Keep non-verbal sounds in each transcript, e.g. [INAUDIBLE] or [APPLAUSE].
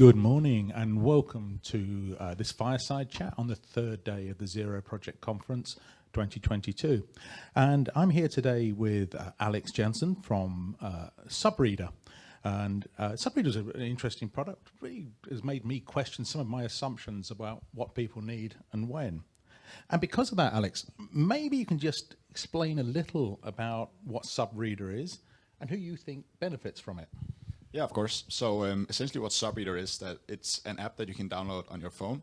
Good morning and welcome to uh, this fireside chat on the third day of the Zero Project Conference 2022. And I'm here today with uh, Alex Jensen from uh, Subreader. And uh, Subreader is an interesting product, really has made me question some of my assumptions about what people need and when. And because of that, Alex, maybe you can just explain a little about what Subreader is and who you think benefits from it. Yeah, of course. So um, essentially what Subreader is that it's an app that you can download on your phone.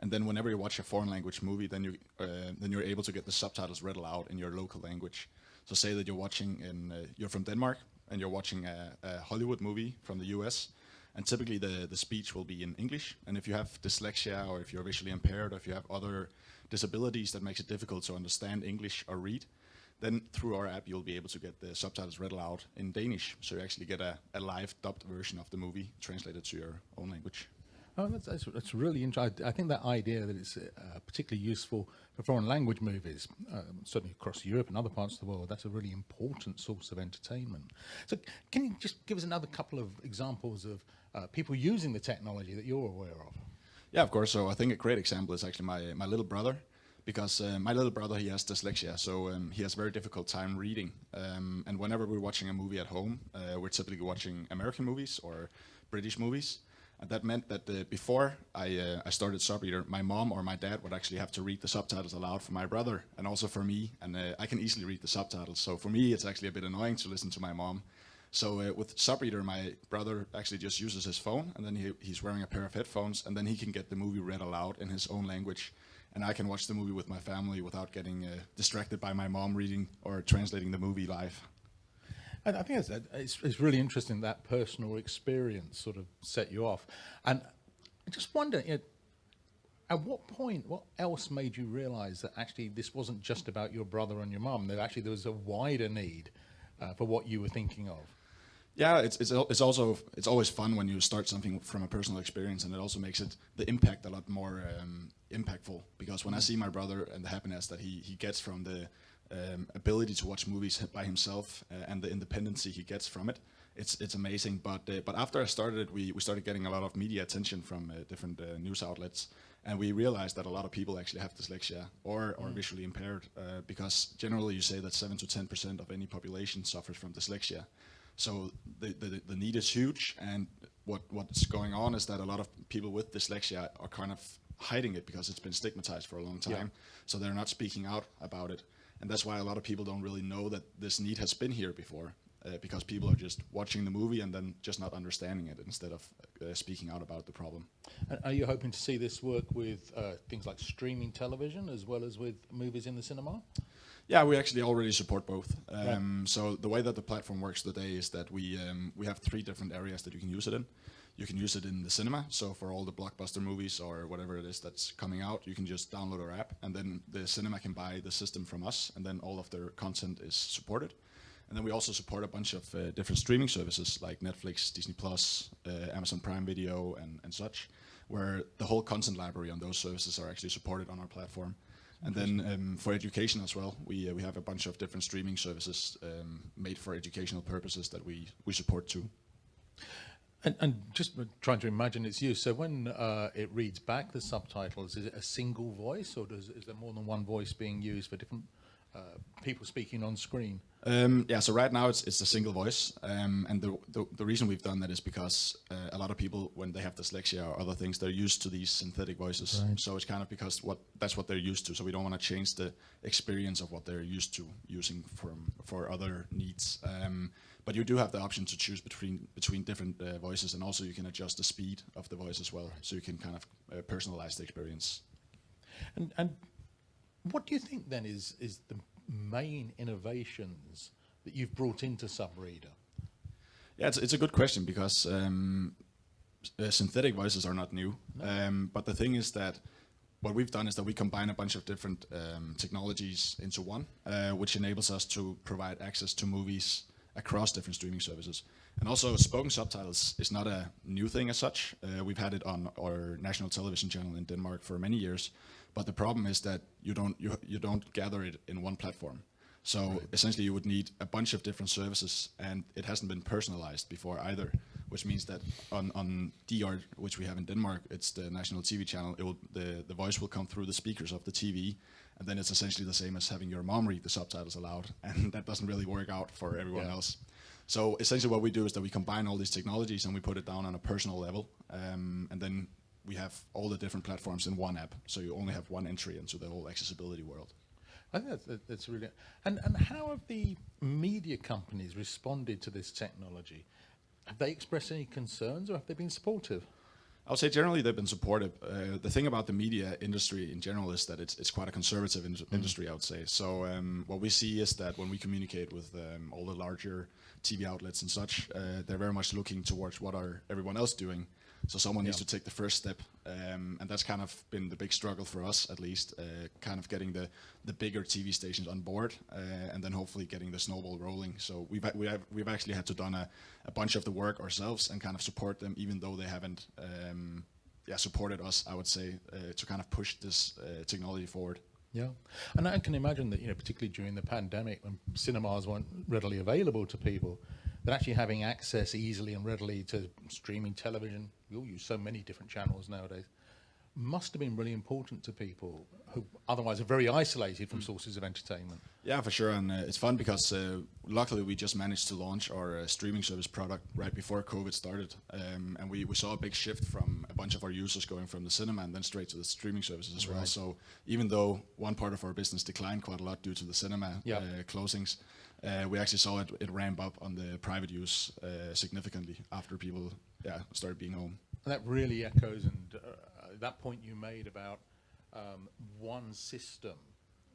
And then whenever you watch a foreign language movie, then, you, uh, then you're able to get the subtitles read aloud in your local language. So say that you're watching in, uh, you're from Denmark and you're watching a, a, Hollywood movie from the US. And typically the, the speech will be in English. And if you have dyslexia or if you're visually impaired or if you have other disabilities that makes it difficult to understand English or read, then through our app, you'll be able to get the subtitles read aloud in Danish. So you actually get a, a live dubbed version of the movie translated to your own language. Oh, that's, that's, that's really interesting. I think that idea that it's uh, particularly useful for foreign language movies, um, certainly across Europe and other parts of the world, that's a really important source of entertainment. So can you just give us another couple of examples of uh, people using the technology that you're aware of? Yeah, of course. So I think a great example is actually my, my little brother because uh, my little brother, he has dyslexia, so um, he has very difficult time reading. Um, and whenever we're watching a movie at home, uh, we're typically watching American movies or British movies. And that meant that uh, before I, uh, I started Subreader, my mom or my dad would actually have to read the subtitles aloud for my brother and also for me. And uh, I can easily read the subtitles. So for me, it's actually a bit annoying to listen to my mom. So uh, with Subreader, my brother actually just uses his phone and then he, he's wearing a pair of headphones and then he can get the movie read aloud in his own language and I can watch the movie with my family without getting uh, distracted by my mom reading or translating the movie live. I think it's, it's, it's, really interesting that personal experience sort of set you off. And I just wonder, you know, at what point, what else made you realize that actually this wasn't just about your brother and your mom, that actually there was a wider need uh, for what you were thinking of? Yeah, it's, it's, it's also, it's always fun when you start something from a personal experience and it also makes it, the impact a lot more um, impactful because when I see my brother and the happiness that he, he gets from the um, ability to watch movies by himself uh, and the independency he gets from it, it's it's amazing. But uh, but after I started it, we, we started getting a lot of media attention from uh, different uh, news outlets, and we realized that a lot of people actually have dyslexia or or mm. visually impaired uh, because generally you say that seven to ten percent of any population suffers from dyslexia. So the, the, the need is huge, and what what's going on is that a lot of people with dyslexia are kind of hiding it because it's been stigmatized for a long time. Yeah. So they're not speaking out about it. And that's why a lot of people don't really know that this need has been here before. Uh, because people are just watching the movie and then just not understanding it instead of uh, speaking out about the problem. And are you hoping to see this work with uh, things like streaming television as well as with movies in the cinema? Yeah, we actually already support both. Um, right. So the way that the platform works today is that we um, we have three different areas that you can use it in. You can use it in the cinema, so for all the blockbuster movies or whatever it is that's coming out, you can just download our app, and then the cinema can buy the system from us, and then all of their content is supported. And then we also support a bunch of uh, different streaming services like Netflix, Disney Plus, uh, Amazon Prime Video, and, and such, where the whole content library on those services are actually supported on our platform. And then um, for education as well, we uh, we have a bunch of different streaming services um, made for educational purposes that we we support too. And, and just trying to imagine its use. So when uh, it reads back the subtitles, is it a single voice, or does is there more than one voice being used for different uh, people speaking on screen? Um, yeah, so right now it's it's a single voice, um, and the, the, the reason we've done that is because uh, a lot of people, when they have dyslexia or other things, they're used to these synthetic voices. Right. So it's kind of because what that's what they're used to. So we don't want to change the experience of what they're used to using from for other needs. Um, but you do have the option to choose between between different uh, voices, and also you can adjust the speed of the voice as well, so you can kind of uh, personalize the experience. And and what do you think then is is the main innovations that you've brought into Subreader? Yeah, it's, it's a good question because um, uh, synthetic voices are not new. No. Um, but the thing is that what we've done is that we combine a bunch of different um, technologies into one, uh, which enables us to provide access to movies across different streaming services. And also spoken subtitles is not a new thing as such. Uh, we've had it on our national television channel in Denmark for many years. But the problem is that you don't you you don't gather it in one platform. So right. essentially, you would need a bunch of different services, and it hasn't been personalized before either. Which means that on, on DR, which we have in Denmark, it's the national TV channel. It will, the, the voice will come through the speakers of the TV, and then it's essentially the same as having your mom read the subtitles aloud, [LAUGHS] and that doesn't really work out for everyone Yeah. else. So essentially, what we do is that we combine all these technologies and we put it down on a personal level, um, and then we have all the different platforms in one app. So you only have one entry into the whole accessibility world. I think that's, that- that's really. And and how have the media companies responded to this technology? Have they expressed any concerns, or have they been supportive? I would say generally they've been supportive. Uh, the thing about the media industry in general is that it's, it's quite a conservative in- industry, I would say. So um, what we see is that when we communicate with um, all the larger TV outlets and such, uh, they're very much looking towards what are everyone else doing. So someone needs Yeah. to take the first step, um, and that's kind of been the big struggle for us, at least, uh, kind of getting the, the bigger TV stations on board, uh, and then hopefully getting the snowball rolling. So we've we have, we've actually had to done a, a bunch of the work ourselves and kind of support them, even though they haven't, um, yeah, supported us. I would say uh, to kind of push this uh, technology forward. Yeah, and I can imagine that you know, particularly during the pandemic, when cinemas weren't readily available to people, But actually having access easily and readily to streaming television, we all use so many different channels nowadays. Must have been really important to people who otherwise are very isolated from sources of entertainment. Yeah, for sure, and uh, it's fun because uh, luckily we just managed to launch our uh, streaming service product right before COVID started, um, and we, we saw a big shift from a bunch of our users going from the cinema and then straight to the streaming services as well. So even though one part of our business declined quite a lot due to the cinema Yeah. uh, closings, uh, we actually saw it, it ramp up on the private use uh, significantly after people yeah started being home. And that really echoes and uh, that point you made about um, one system,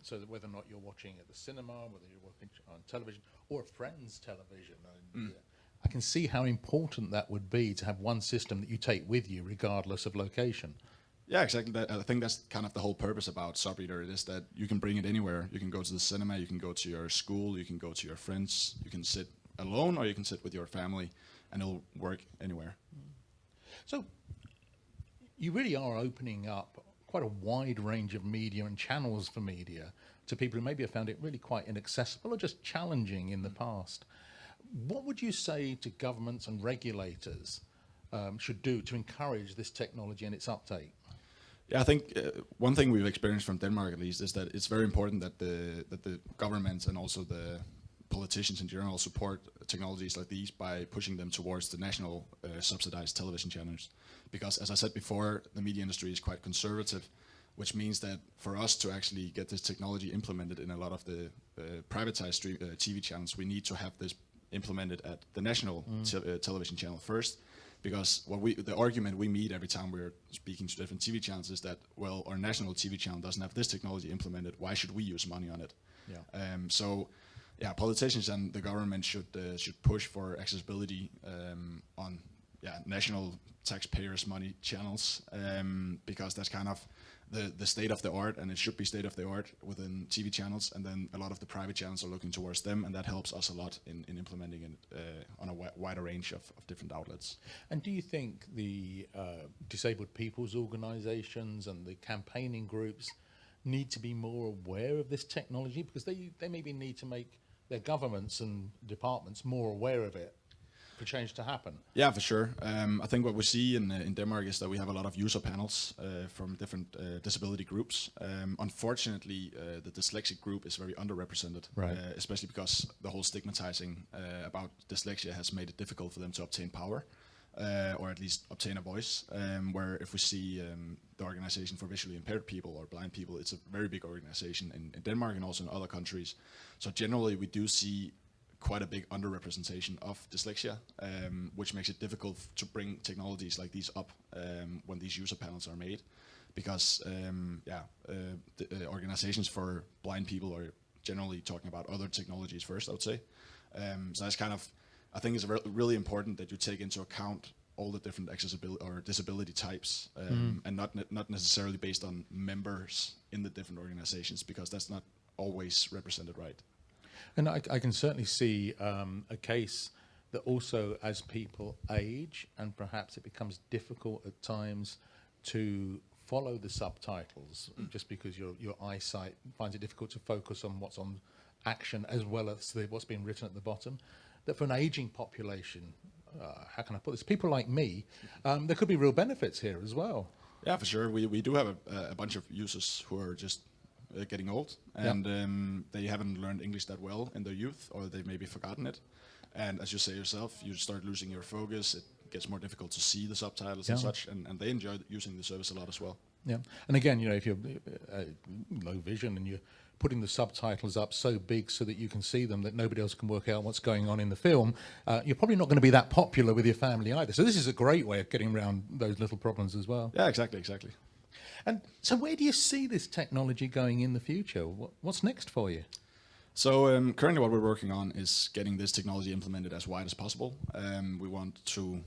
so that whether or not you're watching at the cinema, whether you're watching on television or a friend's television, and, uh, I can see how important that would be to have one system that you take with you, regardless of location. Yeah, exactly. That, I think that's kind of the whole purpose about Subreader. It is that you can bring it anywhere. You can go to the cinema, you can go to your school, you can go to your friends, you can sit alone or you can sit with your family, and it'll work anywhere. So you really are opening up quite a wide range of media and channels for media to people who maybe have found it really quite inaccessible or just challenging in the past. What would you say to governments and regulators um, should do to encourage this technology and its uptake? Yeah, I think uh, one thing we've experienced from Denmark, at least, is that it's very important that the that the government and also the politicians in general support technologies like these by pushing them towards the national uh, subsidized television channels. Because, as I said before, the media industry is quite conservative, which means that for us to actually get this technology implemented in a lot of the uh, privatized stream, uh, TV channels, we need to have this implemented at the national te- uh, television channel first because what we the argument we meet every time we're speaking to different TV channels is that well our national TV channel doesn't have this technology implemented why should we use money on it Yeah. um, so yeah politicians and the government should uh, should push for accessibility um, on yeah national taxpayers money channels um, because that's kind of the, the state of the art and it should be state of the art within TV channels and then a lot of the private channels are looking towards them and that helps us a lot in, in implementing it uh, on a wi- wider range of, of different outlets. And do you think the uh, disabled people's organisations and the campaigning groups need to be more aware of this technology because they they maybe need to make their governments and departments more aware of it for change to happen? Yeah, for sure. Um, I think what we see in, uh, in Denmark is that we have a lot of user panels uh, from different uh, disability groups. Um, unfortunately, uh, the dyslexic group is very underrepresented, Right. uh, especially because the whole stigmatizing uh, about dyslexia has made it difficult for them to obtain power. Uh, or at least obtain a voice. Um, where if we see um, the organization for visually impaired people or blind people, it's a very big organization in, in Denmark and also in other countries. So generally, we do see quite a big underrepresentation of dyslexia, um, which makes it difficult to bring technologies like these up um, when these user panels are made, because um, yeah, uh, the, uh, organizations for blind people are generally talking about other technologies first. I would say, um, so that's kind of, I think it's re- really important that you take into account all the different accessibility or disability types, um, and not ne- not necessarily based on members in the different organizations, because that's not always represented right. And I, I can certainly see um, a case that also, as people age, and perhaps it becomes difficult at times to follow the subtitles, just because your your eyesight finds it difficult to focus on what's on action as well as the, what's being written at the bottom. That for an aging population, uh, how can I put this? People like me, um, there could be real benefits here as well. Yeah, for sure. We we do have a, a bunch of users who are just uh, getting old and um, they haven't learned English that well in their youth, or they've maybe forgotten it. And as you say yourself, you start losing your focus. It gets more difficult to see the subtitles and such, and, and they enjoy using the service a lot as well. Yeah, and again, you know, if you're uh, low vision and you're putting the subtitles up so big so that you can see them that nobody else can work out what's going on in the film, uh, you're probably not going to be that popular with your family either. So this is a great way of getting around those little problems as well. Yeah, exactly, exactly. And so, where do you see this technology going in the future? What, what's next for you? So um, currently, what we're working on is getting this technology implemented as wide as possible. Um, we want to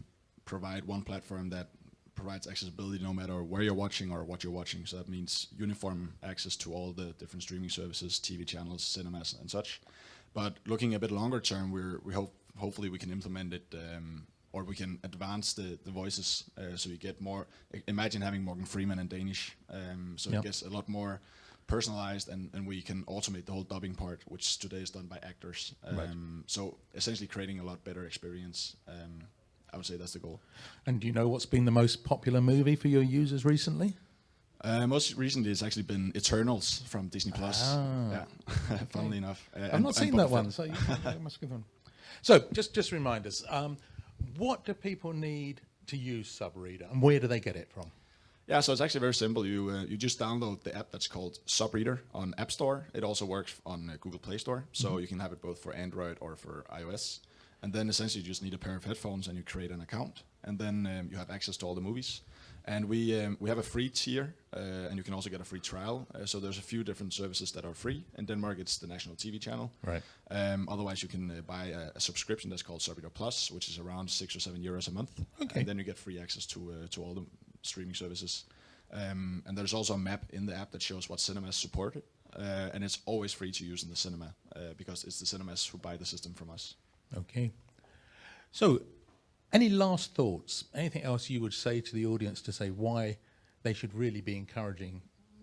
provide one platform that provides accessibility no matter where you're watching or what you're watching. So that means uniform access to all the different streaming services, TV channels, cinemas, and such. But looking a bit longer term, we're we hope hopefully we can implement it. Um, or we can advance the, the voices uh, so you get more. Imagine having Morgan Freeman in Danish, um, so Yep. it gets a lot more personalized and, and we can automate the whole dubbing part, which today is done by actors. Um, Right. So essentially creating a lot better experience. Um, I would say that's the goal. And do you know what's been the most popular movie for your users recently? Uh, most recently, it's actually been Eternals from Disney Plus. Ah. Yeah, [LAUGHS] funnily enough. Uh, I've and- not seen that one, so you, [LAUGHS] you must give one. So, just just remind us, um, what do people need to use Subreader, and where do they get it from? Yeah, so it's actually very simple. You uh, you just download the app that's called Subreader on App Store. It also works on uh, Google Play Store, so you can have it both for Android or for iOS. And then essentially you just need a pair of headphones and you create an account, and then um, you have access to all the movies. And we um, we have a free tier, uh, and you can also get a free trial. Uh, so there's a few different services that are free. In Denmark, it's the national TV channel. Right. Um, otherwise, you can uh, buy a, a subscription that's called Subreader Plus, which is around six or seven euros a month. Okay. And then you get free access to uh, to all the streaming services. Um, and there's also a map in the app that shows what cinemas support it. Uh, and it's always free to use in the cinema uh, because it's the cinemas who buy the system from us. Okay. So, any last thoughts? Anything else you would say to the audience to say why they should really be encouraging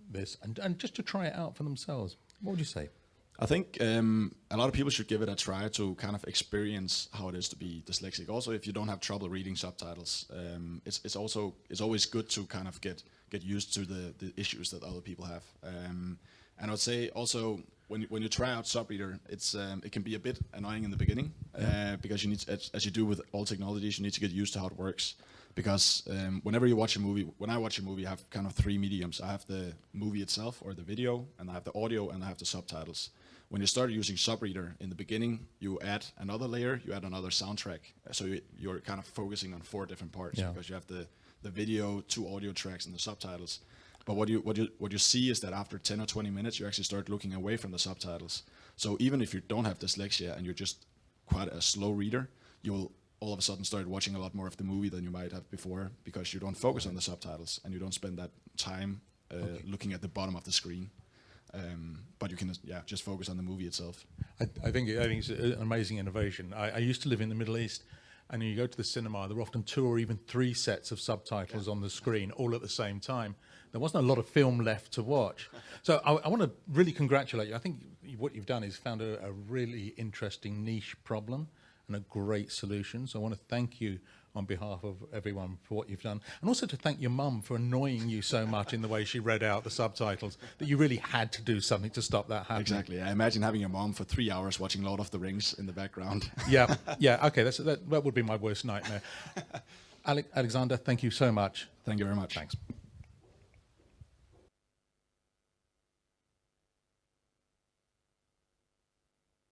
this, and and just to try it out for themselves? What would you say? I think um, a lot of people should give it a try to kind of experience how it is to be dyslexic. Also, if you don't have trouble reading subtitles, um, it's it's also it's always good to kind of get get used to the, the issues that other people have. Um, and I would say also when you, when you try out Subreader, it's um, it can be a bit annoying in the beginning uh, because you need to, as, as you do with all technologies, you need to get used to how it works. Because um, whenever you watch a movie, when I watch a movie, I have kind of three mediums. I have the movie itself or the video, and I have the audio, and I have the subtitles. When you start using Subreader in the beginning, you add another layer, you add another soundtrack. So you, you're kind of focusing on four different parts Yeah. because you have the, the video, two audio tracks, and the subtitles. But what you what you what you see is that after 10 or 20 minutes, you actually start looking away from the subtitles. So even if you don't have dyslexia and you're just quite a slow reader, you'll all of a sudden start watching a lot more of the movie than you might have before because you don't focus on the subtitles and you don't spend that time uh, looking at the bottom of the screen. Um, but you can yeah just focus on the movie itself. I, I think I think it's an amazing innovation. I, I used to live in the Middle East, and you go to the cinema. There were often two or even three sets of subtitles on the screen, all at the same time. There wasn't a lot of film left to watch. So I, I want to really congratulate you. I think what you've done is found a, a really interesting niche problem and a great solution. So I want to thank you on behalf of everyone for what you've done, and also to thank your mum for annoying you so much in the way she read out the subtitles that you really had to do something to stop that happening. Exactly. I imagine having your mom for three hours watching Lord of the Rings in the background. [LAUGHS] yeah, yeah. Okay, that's, that, that would be my worst nightmare. [LAUGHS] Ale- Alexander, thank you so much. Thank you very much. Thanks.